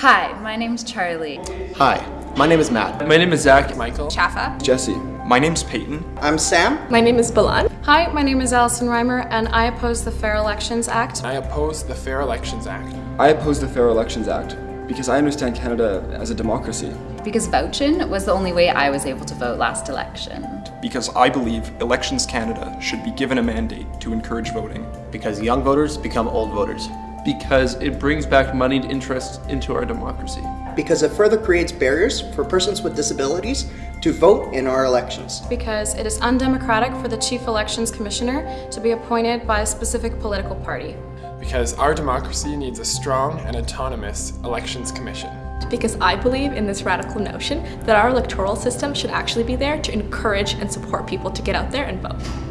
Hi, my name's Charlie. Hi, my name is Matt. My name is Zach. Michael. Chaffa. Jesse. My name's Peyton. I'm Sam. My name is Balan. Hi, my name is Allison Reimer, and I oppose the Fair Elections Act. I oppose the Fair Elections Act. I oppose the Fair Elections Act because I understand Canada as a democracy. Because vouching was the only way I was able to vote last election. Because I believe Elections Canada should be given a mandate to encourage voting. Because young voters become old voters. Because it brings back moneyed interests into our democracy. Because it further creates barriers for persons with disabilities to vote in our elections. Because it is undemocratic for the Chief Elections Commissioner to be appointed by a specific political party. Because our democracy needs a strong and autonomous elections commission. Because I believe in this radical notion that our electoral system should actually be there to encourage and support people to get out there and vote.